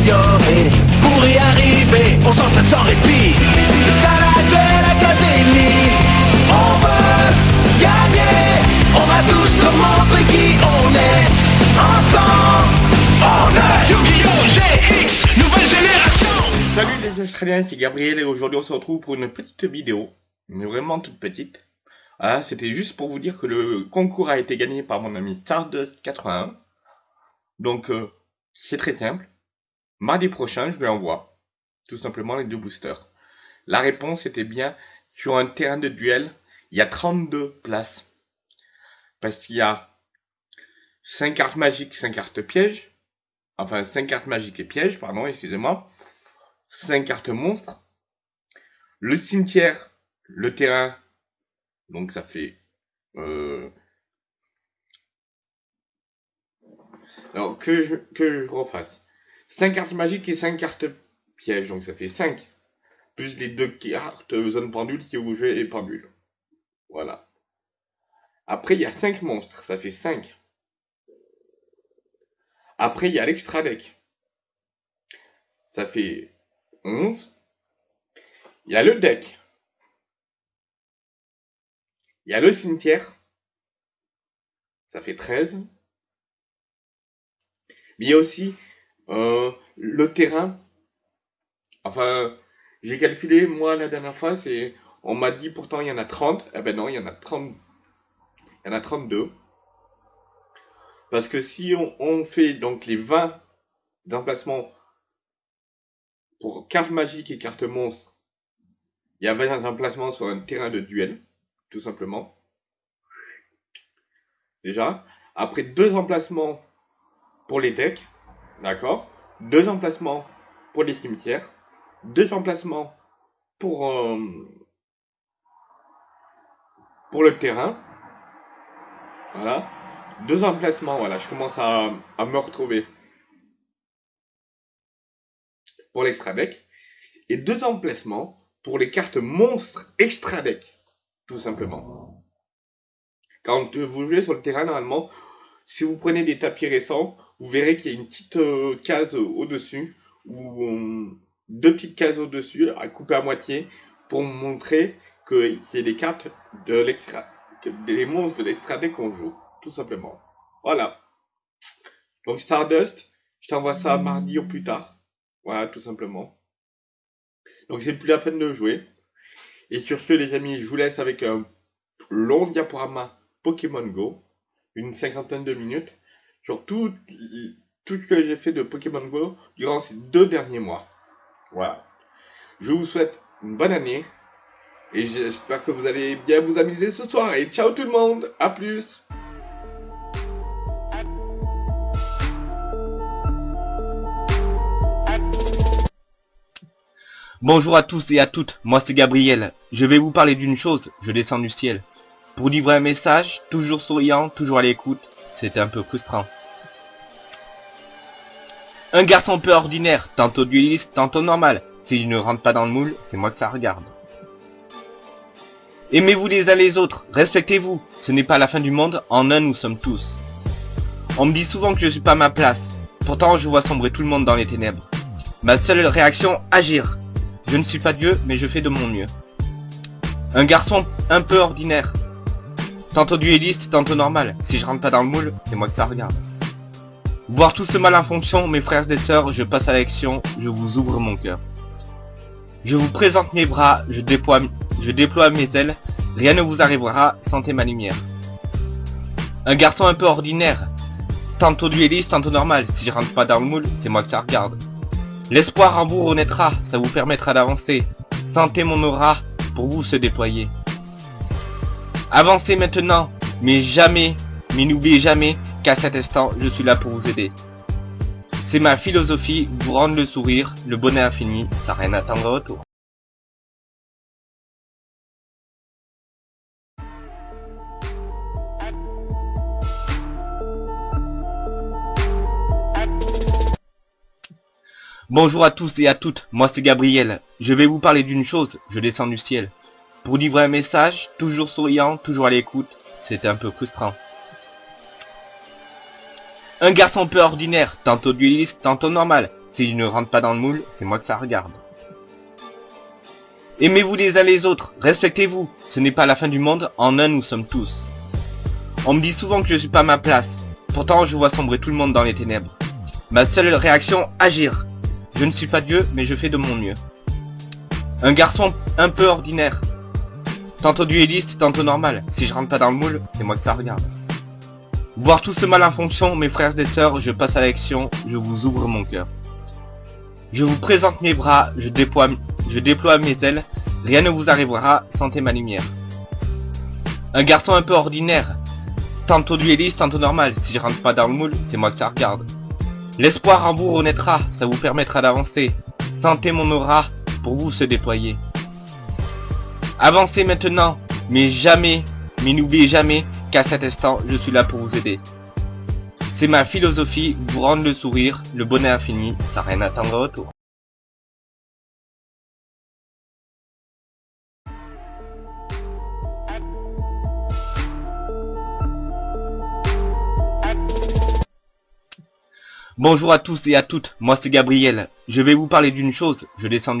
s'améliorer. Pour y arriver, on s'entraîne sans répit. C'est ça la Duel Académie. On veut gagner. On va tous leur montrer qui on est. Ensemble, on est Yu-Gi-Oh! GX, nouvelle génération. Salut les Australiens, c'est Gabriel et aujourd'hui on se retrouve pour une petite vidéo, mais vraiment toute petite. Ah, c'était juste pour vous dire que le concours a été gagné par mon ami Stardust81. Donc euh, c'est très simple. Mardi prochain, je lui envoie tout simplement les deux boosters. La réponse était bien sur un terrain de duel, il y a 32 places. Parce qu'il y a 5 cartes magiques, 5 cartes pièges. Enfin, 5 cartes magiques et pièges, pardon, excusez-moi. 5 cartes monstres. Le cimetière, le terrain, donc ça fait... Euh... Alors, que je, que je refasse. 5 cartes magiques et 5 cartes pièges, donc ça fait 5. Plus les deux cartes zone pendule si vous jouez les pendules. Voilà. Après, il y a 5 monstres, ça fait 5. Après, il y a l'extra deck. Ça fait 11. Il y a le deck. Il y a le cimetière. Ça fait 13. Mais il y a aussi euh, le terrain. Enfin, j'ai calculé, moi, la dernière fois. On m'a dit pourtant il y en a 30. Eh ben non, il y en a 30. Il y en a 32. Parce que si on, on fait donc les 20 emplacements pour carte magique et carte monstre, il y a 20 emplacements sur un terrain de duel, tout simplement. Déjà. Après deux emplacements pour les decks, d'accord Deux emplacements pour les cimetières, deux emplacements pour, euh, pour le terrain. Voilà. Deux emplacements, voilà, je commence à, à me retrouver pour l'extra deck. Et deux emplacements pour les cartes monstres extra deck, tout simplement. Quand vous jouez sur le terrain, normalement, si vous prenez des tapis récents, vous verrez qu'il y a une petite euh, case au-dessus, ou deux petites cases au-dessus, à couper à moitié, pour montrer que c'est des cartes de l'extra, des monstres de l'extra deck qu'on joue, tout simplement. Voilà. Donc Stardust, je t'envoie ça mardi ou plus tard. Voilà, tout simplement. Donc c'est plus la peine de jouer. Et sur ce, les amis, je vous laisse avec un long diaporama Pokémon Go, une cinquantaine de minutes, sur tout, tout ce que j'ai fait de Pokémon Go durant ces deux derniers mois. Voilà. Je vous souhaite une bonne année, et j'espère que vous allez bien vous amuser ce soir, et ciao tout le monde, à plus Bonjour à tous et à toutes, moi c'est Gabriel. Je vais vous parler d'une chose, je descends du ciel. Pour livrer un message, toujours souriant, toujours à l'écoute, c'était un peu frustrant. Un garçon peu ordinaire, tantôt dueliste, tantôt normal. S'il ne rentre pas dans le moule, c'est moi que ça regarde. Aimez-vous les uns les autres, respectez-vous, ce n'est pas la fin du monde, en un nous sommes tous. On me dit souvent que je suis pas à ma place, pourtant je vois sombrer tout le monde dans les ténèbres. Ma seule réaction, agir. Je ne suis pas Dieu, mais je fais de mon mieux. Un garçon un peu ordinaire. Tantôt dueliste, tantôt normal. Si je rentre pas dans le moule, c'est moi que ça regarde. Voir tout ce mal en fonction, mes frères et sœurs, je passe à l'action, je vous ouvre mon cœur. Je vous présente mes bras, je déploie, mes ailes, rien ne vous arrivera, sentez ma lumière. Un garçon un peu ordinaire, tantôt dueliste, tantôt normal, si je rentre pas dans le moule, c'est moi que ça regarde. L'espoir en vous renaîtra, ça vous permettra d'avancer. Sentez mon aura pour vous se déployer. Avancez maintenant, mais jamais, mais n'oubliez jamais qu'à cet instant, je suis là pour vous aider. C'est ma philosophie, vous rendre le sourire, le bonheur infini, sans rien attendre au retour. Bonjour à tous et à toutes, moi c'est Gabriel. Je vais vous parler d'une chose, je descends du ciel. Pour livrer un message, toujours souriant, toujours à l'écoute, c'était un peu frustrant. Un garçon peu ordinaire, tantôt dueliste, tantôt normal. Si je ne rentre pas dans le moule, c'est moi que ça regarde. Aimez-vous les uns les autres, respectez-vous. Ce n'est pas la fin du monde, en un nous sommes tous. On me dit souvent que je suis pas ma place. Pourtant, je vois sombrer tout le monde dans les ténèbres. Ma seule réaction, agir. Je ne suis pas Dieu, mais je fais de mon mieux. Un garçon un peu ordinaire. Tantôt dueliste, tantôt normal. Si je rentre pas dans le moule, c'est moi que ça regarde. Voir tout ce mal en fonction, mes frères et sœurs, je passe à l'action, je vous ouvre mon cœur. Je vous présente mes bras, je déploie, mes ailes, rien ne vous arrivera, sentez ma lumière. Un garçon un peu ordinaire, tantôt dueliste, tantôt normal, si je rentre pas dans le moule, c'est moi que ça regarde. L'espoir en vous renaîtra, ça vous permettra d'avancer. Sentez mon aura, pour vous se déployer. Avancez maintenant, mais jamais, mais n'oubliez jamais qu'à cet instant, je suis là pour vous aider. C'est ma philosophie, vous rendre le sourire, le bonheur infini, sans rien attendre au retour. Bonjour à tous et à toutes, moi c'est Gabriel. Je vais vous parler d'une chose, je descends